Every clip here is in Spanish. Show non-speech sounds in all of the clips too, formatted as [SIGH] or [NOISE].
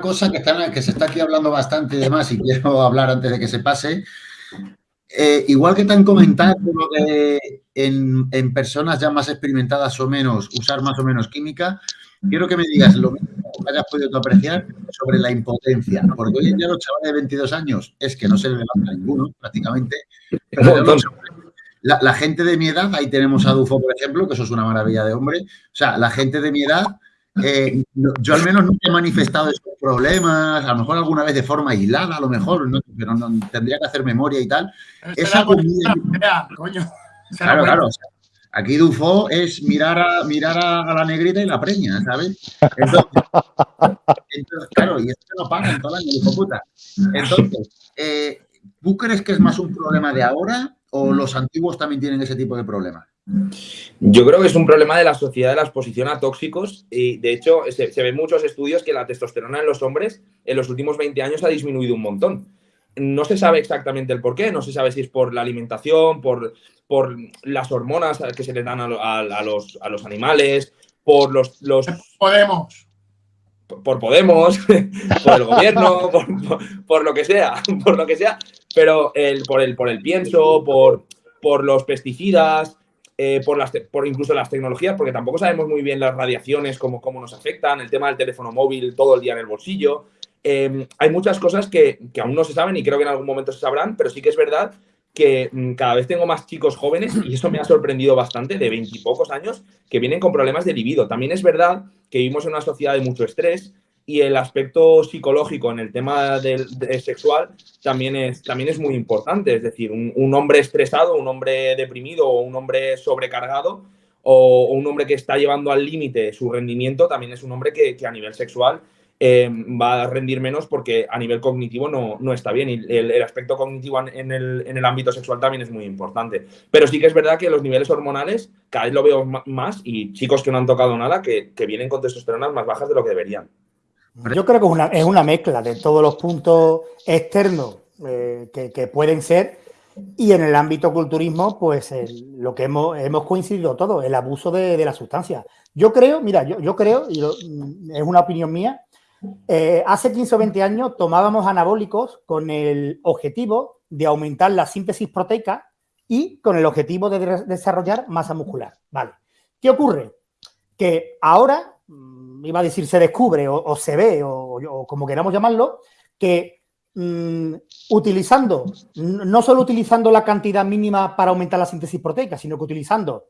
cosa que, que se está aquí hablando bastante y demás y quiero [LAUGHS] hablar antes de que se pase. Eh, igual que te han comentado en, en, personas ya más experimentadas o menos, usar más o menos química, quiero que me digas lo mismo que hayas podido apreciar sobre la impotencia. Porque hoy en día los chavales de 22 años es que no se le levanta ninguno, prácticamente. Pero la, la, gente de mi edad, ahí tenemos a Dufo, por ejemplo, que eso es una maravilla de hombre. O sea, la gente de mi edad eh, yo al menos nunca he manifestado esos problemas, a lo mejor alguna vez de forma aislada, a lo mejor, pero no, tendría que hacer memoria y tal. Esa comida... coño. Claro, claro. aquí Dufo es mirar a, mirar a, la negrita y la preña, ¿sabes? Entonces, claro, y esto no pasa en todo el año, hijo puta. Entonces, eh, ¿tú crees que es más un problema de ahora o los antiguos también tienen ese tipo de problemas? Yo creo que es un problema de la sociedad de la exposición a tóxicos y de hecho se, ven muchos estudios que la testosterona en los hombres en los últimos 20 años ha disminuido un montón. No se sabe exactamente el por qué, no se sabe si es por la alimentación, por, por las hormonas que se le dan a, los, a los, animales, por los... los Podemos. Por, Podemos, [LAUGHS] por el gobierno, [LAUGHS] por, lo que sea, [LAUGHS] por lo que sea, pero el, por, el, por el pienso, por, por los pesticidas, eh, por, las por incluso las tecnologías, porque tampoco sabemos muy bien las radiaciones, cómo, cómo nos afectan, el tema del teléfono móvil todo el día en el bolsillo. Em, hay muchas cosas que, que, aún no se saben y creo que en algún momento se sabrán, pero sí que es verdad que mm, cada vez tengo más chicos jóvenes, y eso me ha sorprendido bastante, de veintipocos años, que vienen con problemas de libido. También es verdad que vivimos en una sociedad de mucho estrés, y el aspecto psicológico en el tema del, sexual también es, también es muy importante. Es decir, un, hombre estresado, un hombre deprimido o un hombre sobrecargado o, un hombre que está llevando al límite su rendimiento también es un hombre que, a nivel sexual eh, va a rendir menos porque a nivel cognitivo no, no está bien. Y el, aspecto cognitivo en el, en el, ámbito sexual también es muy importante. Pero sí que es verdad que los niveles hormonales cada vez lo veo más y chicos que no han tocado nada que, que vienen con testosterona más bajas de lo que deberían. Yo creo que es una, mezcla de todos los puntos externos eh, que, pueden ser y en el ámbito culturismo, pues lo que hemos, hemos coincidido todos, el abuso de, la sustancia. Yo creo, mira, yo, yo creo, y es una opinión mía, eh, hace 15 o 20 años tomábamos anabólicos con el objetivo de aumentar la síntesis proteica y con el objetivo de desarrollar masa muscular. Vale. ¿Qué ocurre? Que ahora iba a decir se descubre o, se ve o, como queramos llamarlo, que mm, utilizando, no solo utilizando la cantidad mínima para aumentar la síntesis proteica, sino que utilizando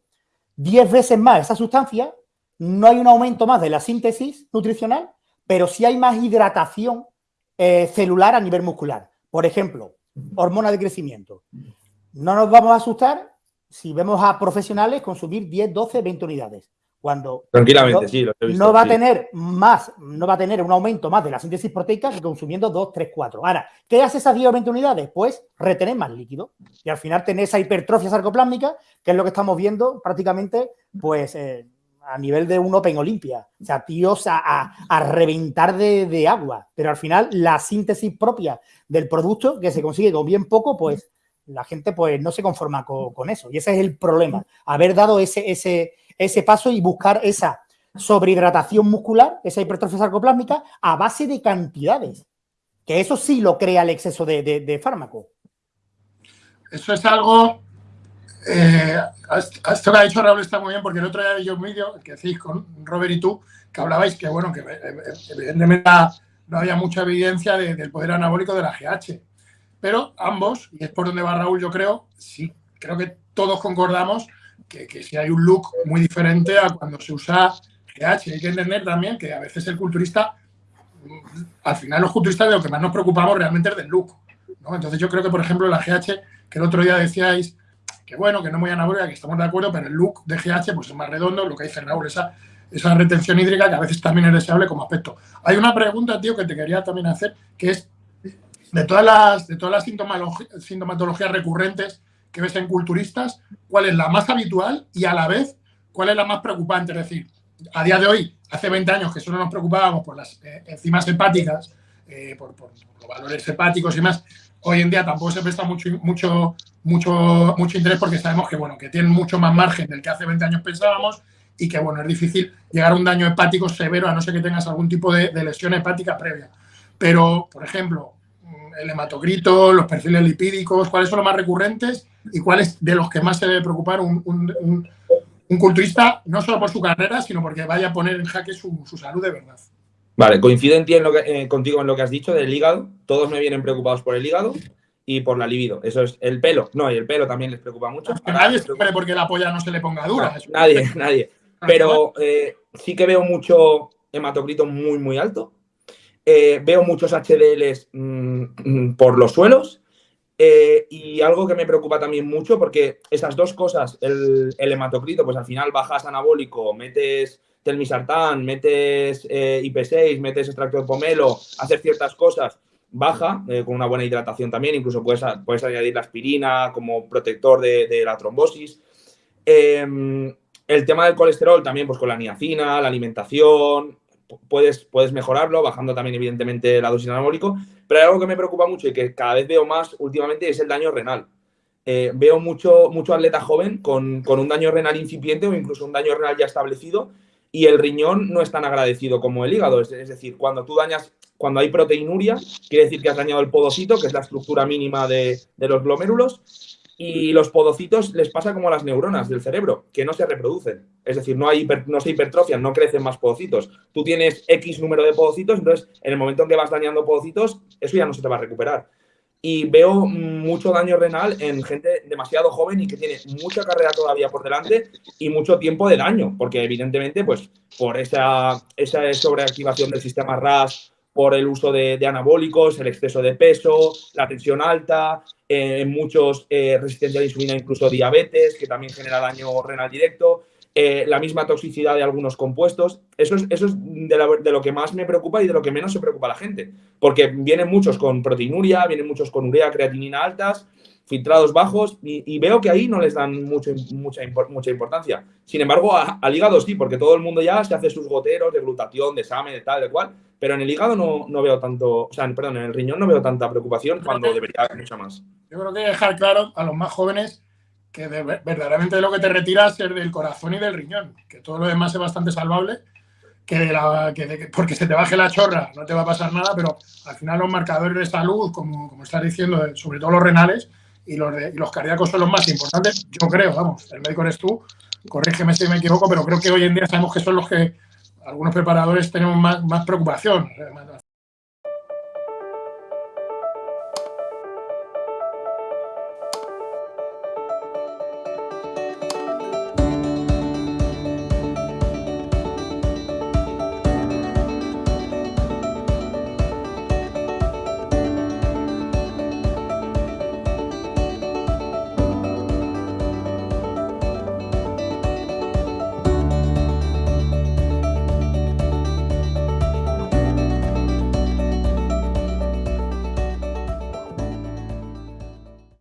10 veces más esa sustancia, no hay un aumento más de la síntesis nutricional, pero sí hay más hidratación eh, celular a nivel muscular. Por ejemplo, hormona de crecimiento. No nos vamos a asustar si vemos a profesionales consumir 10, 12, 20 unidades. Cuando Tranquilamente, no, sí, no va a tener más, no va a tener un aumento más de la síntesis proteica que consumiendo 2, 3, 4. Ahora, ¿qué hace esas 10 o 20 unidades? Pues retener más líquido y al final tener esa hipertrofia sarcoplásmica, que es lo que estamos viendo prácticamente, pues eh, a nivel de un Open Olimpia. O sea, tíos a, a, reventar de, de, agua. Pero al final la síntesis propia del producto, que se consigue con bien poco, pues la gente pues no se conforma con, con eso. Y ese es el problema, haber dado ese, ese ese paso y buscar esa sobrehidratación muscular, esa hipertrofia sarcoplásmica, a base de cantidades. Que eso sí lo crea el exceso de, fármaco. Eso es algo... Eh, esto que ha dicho Raúl está muy bien, porque el otro día vi un vídeo que hacéis con Robert y tú, que hablabais que, bueno, que evidentemente no había mucha evidencia del poder anabólico de la GH. Pero ambos, y es por donde va Raúl, yo creo, sí, creo que todos concordamos que, que si hay un look muy diferente a cuando se usa GH. Hay que entender también que a veces el culturista, al final los culturistas de lo que más nos preocupamos realmente es del look. ¿no? Entonces yo creo que, por ejemplo, la GH, que el otro día decíais que bueno, que no muy anabólica, que estamos de acuerdo, pero el look de GH pues es más redondo, lo que dice Raúl, esa, esa retención hídrica que a veces también es deseable como aspecto. Hay una pregunta, tío, que te quería también hacer, que es de todas las, de todas las sintomatologías recurrentes que ves en culturistas, cuál es la más habitual y a la vez cuál es la más preocupante. Es decir, a día de hoy, hace 20 años que solo nos preocupábamos por las eh, enzimas hepáticas, eh, por, los valores hepáticos y más, hoy en día tampoco se presta mucho, mucho, mucho, mucho interés porque sabemos que, bueno, que tienen mucho más margen del que hace 20 años pensábamos, y que, bueno, es difícil llegar a un daño hepático severo a no ser que tengas algún tipo de, lesión hepática previa. Pero, por ejemplo, el hematocrito, los perfiles lipídicos, ¿cuáles son los más recurrentes y cuáles de los que más se debe preocupar un, un, culturista, no solo por su carrera, sino porque vaya a poner en jaque su, salud de verdad? Vale, coincido en ti en lo que, eh, contigo en lo que has dicho del hígado. Todos me vienen preocupados por el hígado y por la libido. Eso es el pelo. No, y el pelo también les preocupa mucho. nadie se porque la polla no se le ponga dura. nadie, nadie. Pero eh, sí que veo mucho hematocrito muy, muy alto. Eh, veo muchos HDLs mm, mm, por los suelos. Eh, y algo que me preocupa también mucho, porque esas dos cosas, el, hematocrito, pues al final bajas anabólico, metes telmisartán, metes IP6, metes extracto de pomelo, haces ciertas cosas, baja con una buena hidratación también, incluso puedes, puedes añadir la aspirina como protector de, de la trombosis. Em, el tema del colesterol también, pues con la niacina, la alimentación, puedes, puedes mejorarlo, bajando también evidentemente la dosis anabólico, pero hay algo que me preocupa mucho y que cada vez veo más últimamente es el daño renal. Eh, veo mucho, mucho atleta joven con, con, un daño renal incipiente o incluso un daño renal ya establecido y el riñón no es tan agradecido como el hígado. Es, es, decir, cuando tú dañas, cuando hay proteinuria, quiere decir que has dañado el podocito, que es la estructura mínima de, de los glomérulos, y los podocitos les pasa como a las neuronas del cerebro, que no se reproducen. Es decir, no, hay no se hipertrofian, no crecen más podocitos. Tú tienes X número de podocitos, entonces en el momento en que vas dañando podocitos, eso ya no se te va a recuperar. Y veo mucho daño renal en gente demasiado joven y que tiene mucha carrera todavía por delante y mucho tiempo de daño, porque evidentemente, pues por esa, esa sobreactivación del sistema RAS, por el uso de, anabólicos, el exceso de peso, la tensión alta, eh, muchos eh, resistencia a la insulina, incluso diabetes, que también genera daño renal directo, eh, la misma toxicidad de algunos compuestos. Eso es, eso es de, lo que más me preocupa y de lo que menos se preocupa la gente, porque vienen muchos con proteinuria, vienen muchos con urea, creatinina altas, filtrados bajos y, veo que ahí no les dan mucho, mucha, mucha importancia. Sin embargo, al hígado sí, porque todo el mundo ya se hace sus goteros de glutatión, de examen, de tal, de cual, pero en el hígado no, no, veo tanto, o sea, perdón, en el riñón no veo tanta preocupación cuando debería haber mucha más. Yo creo que dejar claro a los más jóvenes que verdaderamente lo que te retiras es del corazón y del riñón, que todo lo demás es bastante salvable, que, la, que porque se te baje la chorra no te va a pasar nada, pero al final los marcadores de salud, como, como estás diciendo, sobre todo los renales, y los, los cardíacos son los más importantes, yo creo, vamos, el médico eres tú, corrígeme si me equivoco, pero creo que hoy en día sabemos que son los que algunos preparadores tenemos más, más preocupación,